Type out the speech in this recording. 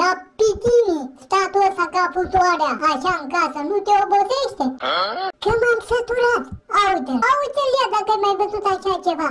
Dar pitini, statul ăsta ca putoarea, așa în casă, nu te obosește? Că m-am săturat. Aude, aude-l ia dacă ai mai văzut așa ceva.